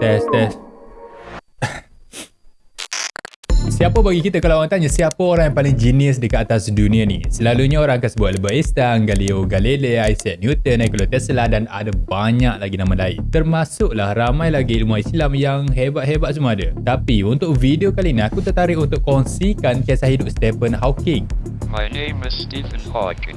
Test, test. Siapa bagi kita kalau orang tanya siapa orang yang paling genius dekat atas dunia ni? Selalunya orang akan sebut Albert Einstein, Galileo Galilei, Isaac Newton, Nikola Tesla dan ada banyak lagi nama lain. Termasuklah ramai lagi ilmu Islam yang hebat-hebat semua ada. Tapi untuk video kali ni aku tertarik untuk kongsikan kisah hidup Stephen Hawking. My name is Stephen Hawking.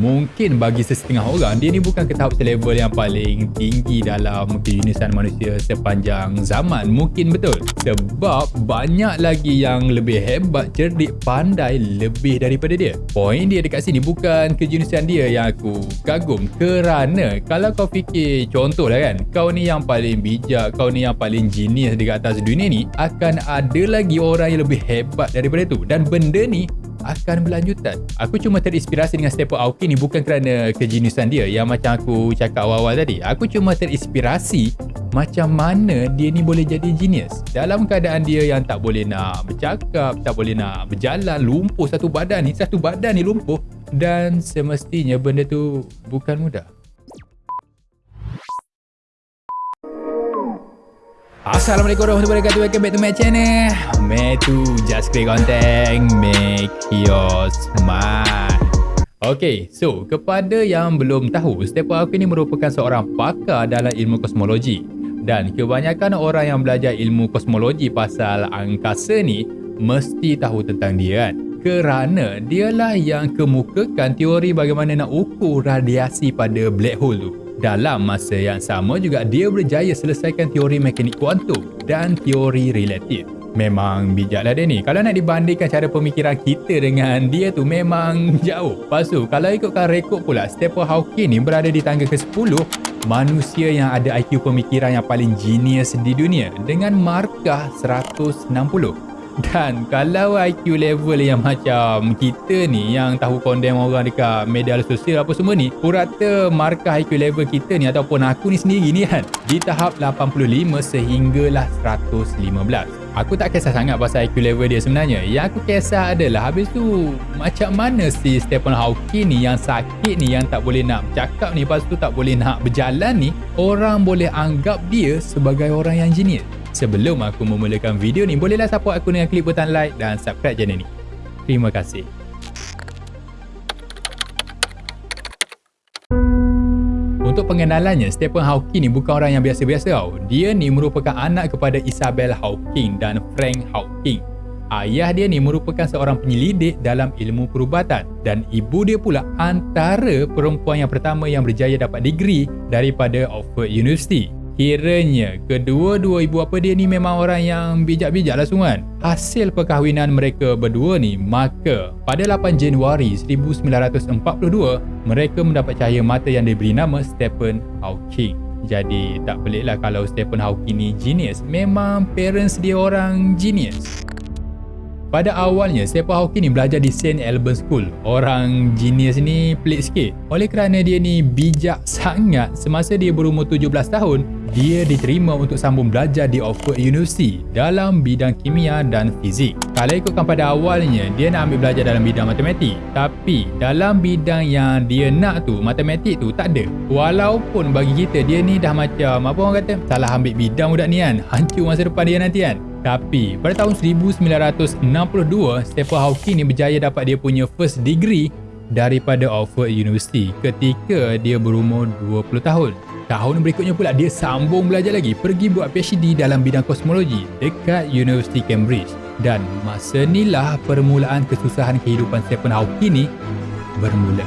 Mungkin bagi sesetengah orang dia ni bukan ke tahap selevel yang paling tinggi dalam keunisan manusia sepanjang zaman. Mungkin betul. Sebab banyak lagi yang lebih hebat cerdik pandai lebih daripada dia. Poin dia dekat sini bukan keunisan dia yang aku kagum. Kerana kalau kau fikir contoh lah kan kau ni yang paling bijak kau ni yang paling genius dekat atas dunia ni akan ada lagi orang yang lebih hebat daripada tu. Dan benda ni akan berlanjutan. Aku cuma terinspirasi dengan Stephen Hawking ni bukan kerana kejeniusan dia yang macam aku cakap awal-awal tadi. Aku cuma terinspirasi macam mana dia ni boleh jadi genius. Dalam keadaan dia yang tak boleh nak bercakap, tak boleh nak berjalan, lumpuh satu badan ni, satu badan ni lumpuh dan semestinya benda tu bukan mudah. Assalamualaikum warahmatullahi wabarakatuh. Welcome back to my channel. Me to just create content Make your smile. Okay, so kepada yang belum tahu Stephen Hawking ini merupakan seorang pakar dalam ilmu kosmologi. Dan kebanyakan orang yang belajar ilmu kosmologi pasal angkasa ni Mesti tahu tentang dia kan? Kerana dialah yang kemukakan teori bagaimana nak ukur radiasi pada black hole tu dalam masa yang sama juga dia berjaya selesaikan teori mekanik kuantum dan teori relatif. Memang bijaklah dia ni. Kalau nak dibandingkan cara pemikiran kita dengan dia tu memang jauh. Lepas tu, kalau ikutkan rekod pula, Stephen Hawking ni berada di tangga ke-10 manusia yang ada IQ pemikiran yang paling genius di dunia dengan markah 160. Dan kalau IQ level yang macam kita ni yang tahu condemn orang dekat media sosial apa semua ni, purata markah IQ level kita ni ataupun aku ni sendiri ni kan, di tahap 85 sehinggalah 115. Aku tak kisah sangat pasal IQ level dia sebenarnya. Yang aku kisah adalah habis tu macam mana si Stephen Hawking ni yang sakit ni yang tak boleh nak bercakap ni lepas tu tak boleh nak berjalan ni, orang boleh anggap dia sebagai orang yang genius. Sebelum aku memulakan video ni, bolehlah support aku dengan klik butang like dan subscribe channel ni. Terima kasih. Untuk pengenalannya, Stephen Hawking ni bukan orang yang biasa-biasa tau. Dia ni merupakan anak kepada Isabel Hawking dan Frank Hawking. Ayah dia ni merupakan seorang penyelidik dalam ilmu perubatan dan ibu dia pula antara perempuan yang pertama yang berjaya dapat degree daripada Oxford University. Kiranya kedua-dua ibu apa dia ni memang orang yang bijak-bijak lah semua kan. Hasil perkahwinan mereka berdua ni maka pada 8 Januari 1942 mereka mendapat cahaya mata yang diberi nama Stephen Hawking. Jadi tak peliklah kalau Stephen Hawking ni genius. Memang parents dia orang genius. Pada awalnya, Stephen Hawking ni belajar di St. Albans School. Orang genius ni pelik sikit. Oleh kerana dia ni bijak sangat semasa dia berumur 17 tahun, dia diterima untuk sambung belajar di Oxford University dalam bidang kimia dan fizik. Kalau ikutkan pada awalnya, dia nak ambil belajar dalam bidang matematik. Tapi dalam bidang yang dia nak tu, matematik tu tak ada. Walaupun bagi kita, dia ni dah macam, apa orang kata, salah ambil bidang budak ni kan. Hancur masa depan dia nanti kan. Tapi pada tahun 1962, Stephen Hawking ni berjaya dapat dia punya first degree daripada Oxford University ketika dia berumur 20 tahun. Tahun berikutnya pula dia sambung belajar lagi pergi buat PhD dalam bidang kosmologi dekat University Cambridge. Dan masa inilah permulaan kesusahan kehidupan Stephen Hawking ni bermula.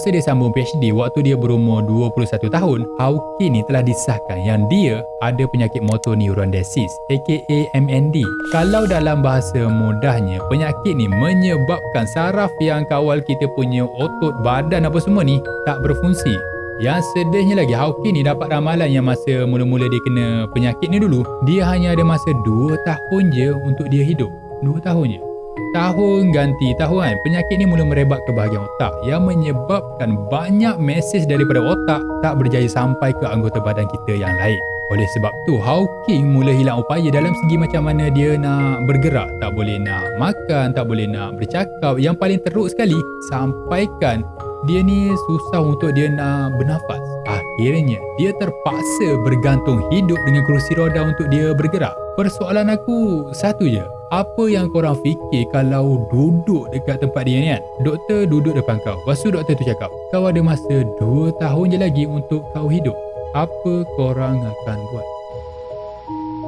Semasa dia sambung PhD waktu dia berumur 21 tahun, Hawking ni telah disahkan yang dia ada penyakit motor neuron disease aka MND. Kalau dalam bahasa mudahnya, penyakit ni menyebabkan saraf yang kawal kita punya otot badan apa semua ni tak berfungsi. Yang sedihnya lagi, Hawking ni dapat ramalan yang masa mula-mula dia kena penyakit ni dulu, dia hanya ada masa 2 tahun je untuk dia hidup. 2 tahun je. Tahun ganti tahun penyakit ni mula merebak ke bahagian otak yang menyebabkan banyak mesej daripada otak tak berjaya sampai ke anggota badan kita yang lain. Oleh sebab tu, Hawking mula hilang upaya dalam segi macam mana dia nak bergerak. Tak boleh nak makan, tak boleh nak bercakap. Yang paling teruk sekali, sampaikan dia ni susah untuk dia nak bernafas. Akhirnya, dia terpaksa bergantung hidup dengan kerusi roda untuk dia bergerak. Persoalan aku satu je. Apa yang korang fikir kalau duduk dekat tempat dia ni kan? Doktor duduk depan kau. Lepas tu doktor tu cakap, kau ada masa 2 tahun je lagi untuk kau hidup. Apa korang akan buat?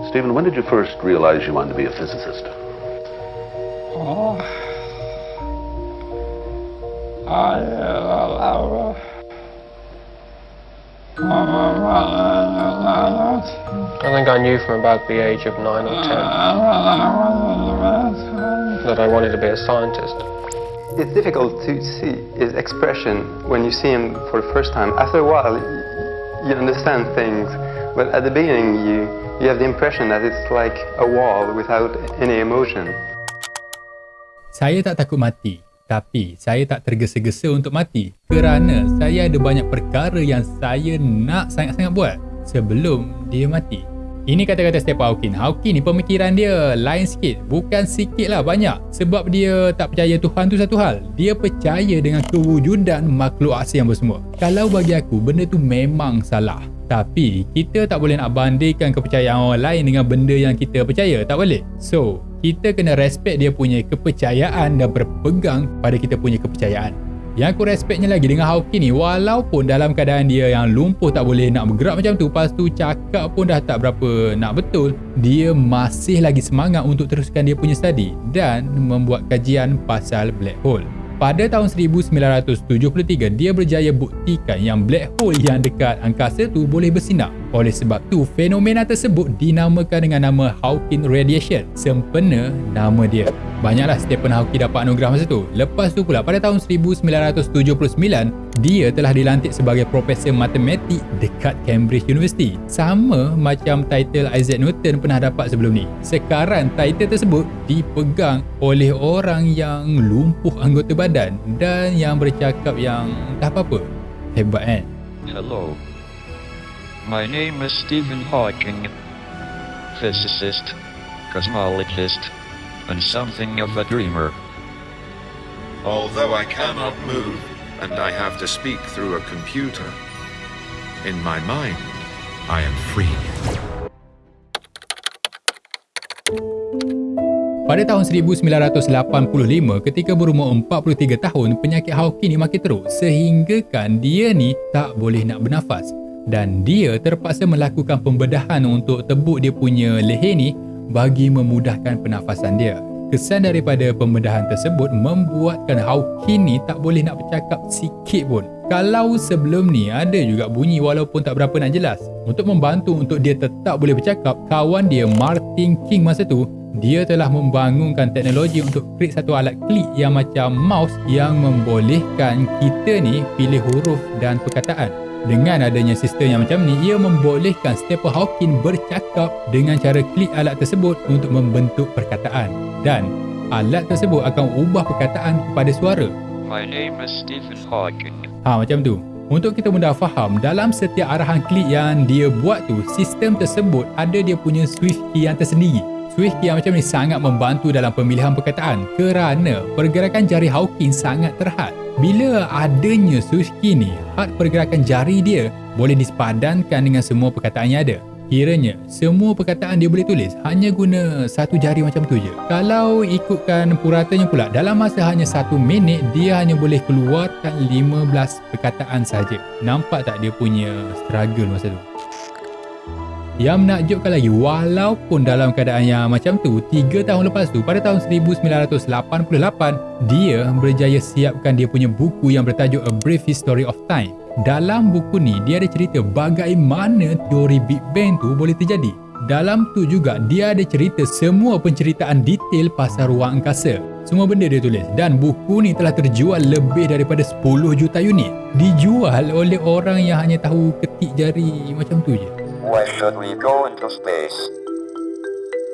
Stephen, when did you first realize you wanted to be a physicist? Oh. I, uh, I think I knew from about the age of 9 or 10 that I wanted to be a scientist. It's difficult to see his expression when you see him for the first time. After a while, you understand things, but at the beginning, you, you have the impression that it's like a wall without any emotion. Saya tak takut mati. Tapi saya tak tergesa-gesa untuk mati kerana saya ada banyak perkara yang saya nak sangat-sangat buat sebelum dia mati. Ini kata-kata Stephen Hawking. Hawking ni pemikiran dia lain sikit. Bukan sikit lah, banyak. Sebab dia tak percaya Tuhan tu satu hal. Dia percaya dengan kewujudan makhluk asing yang bersemua. Kalau bagi aku, benda tu memang salah. Tapi, kita tak boleh nak bandingkan kepercayaan orang lain dengan benda yang kita percaya. Tak boleh. So, kita kena respect dia punya kepercayaan dan berpegang pada kita punya kepercayaan. Yang aku respectnya lagi dengan Hawking ni walaupun dalam keadaan dia yang lumpuh tak boleh nak bergerak macam tu lepas tu cakap pun dah tak berapa nak betul dia masih lagi semangat untuk teruskan dia punya study dan membuat kajian pasal black hole. Pada tahun 1973, dia berjaya buktikan yang black hole yang dekat angkasa tu boleh bersinar. Oleh sebab tu, fenomena tersebut dinamakan dengan nama Hawking Radiation. Sempena nama dia. Banyaklah Stephen Hawking dapat anugerah masa tu. Lepas tu pula, pada tahun 1979, dia telah dilantik sebagai Profesor Matematik dekat Cambridge University. Sama macam title Isaac Newton pernah dapat sebelum ni. Sekarang, title tersebut dipegang oleh orang yang lumpuh anggota badan dan yang bercakap yang tak apa-apa. Hebat kan? Hello. My name is Stephen Hawking. Physicist, cosmologist, and something of a dreamer. Although I cannot move and I have to speak through a computer, in my mind, I am free. Pada tahun 1985, ketika berumur 43 tahun, penyakit Hawking ni makin teruk sehinggakan dia ni tak boleh nak bernafas. Dan dia terpaksa melakukan pembedahan untuk tebuk dia punya leher ni bagi memudahkan pernafasan dia. Kesan daripada pembedahan tersebut membuatkan Hawking ni tak boleh nak bercakap sikit pun. Kalau sebelum ni ada juga bunyi walaupun tak berapa nak jelas. Untuk membantu untuk dia tetap boleh bercakap, kawan dia Martin King masa tu dia telah membangunkan teknologi untuk create satu alat klik yang macam mouse yang membolehkan kita ni pilih huruf dan perkataan. Dengan adanya sistem yang macam ni, ia membolehkan Stephen Hawking bercakap dengan cara klik alat tersebut untuk membentuk perkataan. Dan alat tersebut akan ubah perkataan kepada suara. My name is Stephen Hawking. Ha macam tu. Untuk kita mudah faham, dalam setiap arahan klik yang dia buat tu, sistem tersebut ada dia punya swift key yang tersendiri. Swift yang macam ni sangat membantu dalam pemilihan perkataan kerana pergerakan jari Hawking sangat terhad. Bila adanya swift ni, had pergerakan jari dia boleh disepadankan dengan semua perkataan yang ada. Kiranya, semua perkataan dia boleh tulis hanya guna satu jari macam tu je. Kalau ikutkan puratanya pula, dalam masa hanya satu minit, dia hanya boleh keluarkan 15 perkataan saja. Nampak tak dia punya struggle masa tu? Yang menakjubkan lagi, walaupun dalam keadaan yang macam tu, 3 tahun lepas tu, pada tahun 1988, dia berjaya siapkan dia punya buku yang bertajuk A Brief History of Time. Dalam buku ni, dia ada cerita bagaimana teori Big Bang tu boleh terjadi. Dalam tu juga, dia ada cerita semua penceritaan detail pasal ruang angkasa. Semua benda dia tulis dan buku ni telah terjual lebih daripada 10 juta unit. Dijual oleh orang yang hanya tahu ketik jari macam tu je. Why should we go into space?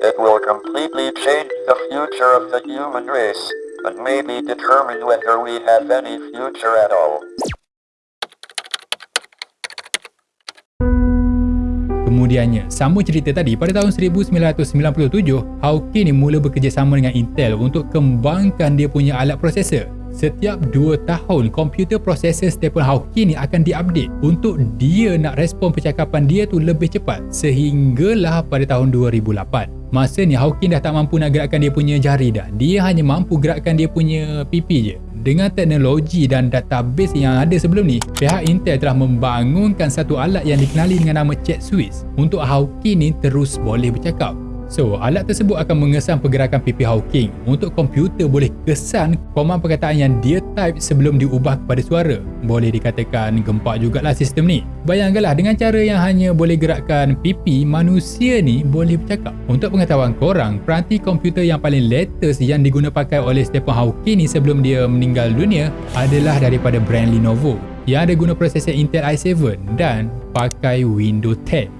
It will completely change the future of the human race, and maybe determine whether we have any future at all. kemudiannya, sama cerita tadi, pada tahun 1997, Hawking ni mula bekerjasama dengan Intel untuk kembangkan dia punya alat prosesor. Setiap 2 tahun, komputer prosesor Stephen Hawking ni akan diupdate untuk dia nak respon percakapan dia tu lebih cepat sehinggalah pada tahun 2008. Masa ni Hawking dah tak mampu nak gerakkan dia punya jari dah. Dia hanya mampu gerakkan dia punya pipi je. Dengan teknologi dan database yang ada sebelum ni, pihak Intel telah membangunkan satu alat yang dikenali dengan nama Chat Swiss untuk Hawking ni terus boleh bercakap. So, alat tersebut akan mengesan pergerakan pipi Hawking untuk komputer boleh kesan komand perkataan yang dia type sebelum diubah kepada suara. Boleh dikatakan gempak jugalah sistem ni. Bayangkanlah dengan cara yang hanya boleh gerakkan pipi, manusia ni boleh bercakap. Untuk pengetahuan korang, peranti komputer yang paling latest yang diguna pakai oleh Stephen Hawking ni sebelum dia meninggal dunia adalah daripada brand Lenovo yang ada guna prosesor Intel i7 dan pakai Windows 10.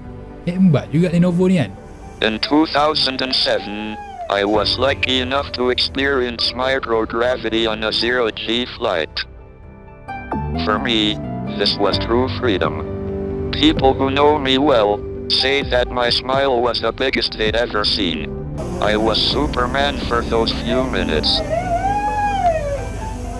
Hebat juga Lenovo ni kan? In 2007, I was lucky enough to experience microgravity on a zero-G flight. For me, this was true freedom. People who know me well say that my smile was the biggest they'd ever seen. I was Superman for those few minutes.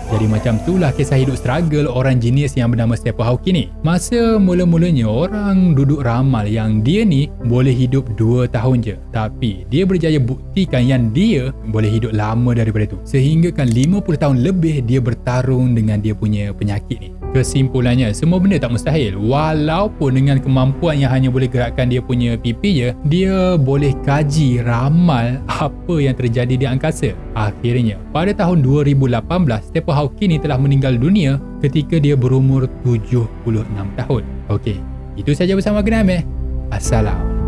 Jadi macam itulah kisah hidup struggle orang genius yang bernama Stephen Hawking ni. Masa mula-mulanya orang duduk ramal yang dia ni boleh hidup 2 tahun je. Tapi dia berjaya buktikan yang dia boleh hidup lama daripada tu. Sehingga kan 50 tahun lebih dia bertarung dengan dia punya penyakit ni. Kesimpulannya, semua benda tak mustahil. Walaupun dengan kemampuan yang hanya boleh gerakkan dia punya pipi je, dia boleh kaji ramal apa yang terjadi di angkasa. Akhirnya, pada tahun 2018, Stephen Hawking ni telah meninggal dunia ketika dia berumur 76 tahun. Okey, itu saja bersama Genam eh. Assalamualaikum.